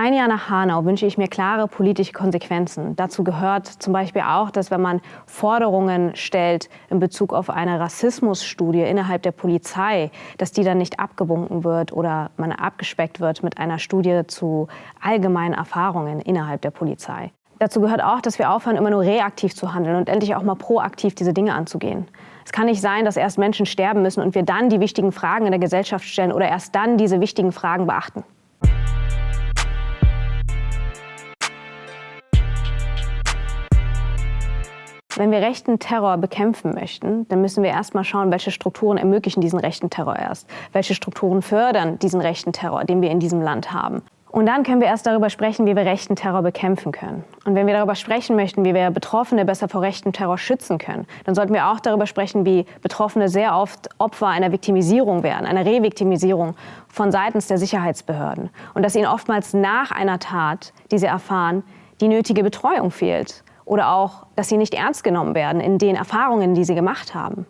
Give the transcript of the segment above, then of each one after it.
Ein Jahr nach Hanau wünsche ich mir klare politische Konsequenzen. Dazu gehört zum Beispiel auch, dass wenn man Forderungen stellt in Bezug auf eine Rassismusstudie innerhalb der Polizei, dass die dann nicht abgewunken wird oder man abgespeckt wird mit einer Studie zu allgemeinen Erfahrungen innerhalb der Polizei. Dazu gehört auch, dass wir aufhören, immer nur reaktiv zu handeln und endlich auch mal proaktiv diese Dinge anzugehen. Es kann nicht sein, dass erst Menschen sterben müssen und wir dann die wichtigen Fragen in der Gesellschaft stellen oder erst dann diese wichtigen Fragen beachten. Wenn wir rechten Terror bekämpfen möchten, dann müssen wir erst mal schauen, welche Strukturen ermöglichen diesen rechten Terror erst. Welche Strukturen fördern diesen rechten Terror, den wir in diesem Land haben. Und dann können wir erst darüber sprechen, wie wir rechten Terror bekämpfen können. Und wenn wir darüber sprechen möchten, wie wir Betroffene besser vor rechten Terror schützen können, dann sollten wir auch darüber sprechen, wie Betroffene sehr oft Opfer einer Viktimisierung werden, einer Reviktimisierung von seitens der Sicherheitsbehörden. Und dass ihnen oftmals nach einer Tat, die sie erfahren, die nötige Betreuung fehlt oder auch, dass sie nicht ernst genommen werden in den Erfahrungen, die sie gemacht haben.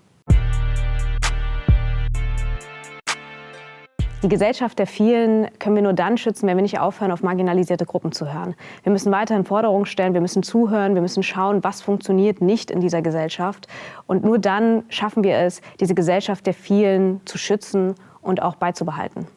Die Gesellschaft der vielen können wir nur dann schützen, wenn wir nicht aufhören, auf marginalisierte Gruppen zu hören. Wir müssen weiterhin Forderungen stellen, wir müssen zuhören, wir müssen schauen, was funktioniert nicht in dieser Gesellschaft. Und nur dann schaffen wir es, diese Gesellschaft der vielen zu schützen und auch beizubehalten.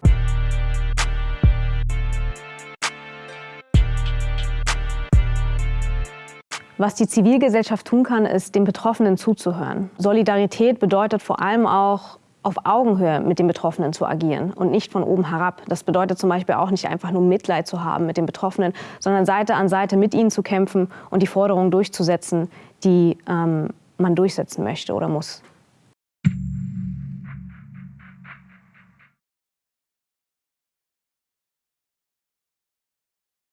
Was die Zivilgesellschaft tun kann, ist, den Betroffenen zuzuhören. Solidarität bedeutet vor allem auch, auf Augenhöhe mit den Betroffenen zu agieren und nicht von oben herab. Das bedeutet zum Beispiel auch nicht einfach nur Mitleid zu haben mit den Betroffenen, sondern Seite an Seite mit ihnen zu kämpfen und die Forderungen durchzusetzen, die ähm, man durchsetzen möchte oder muss.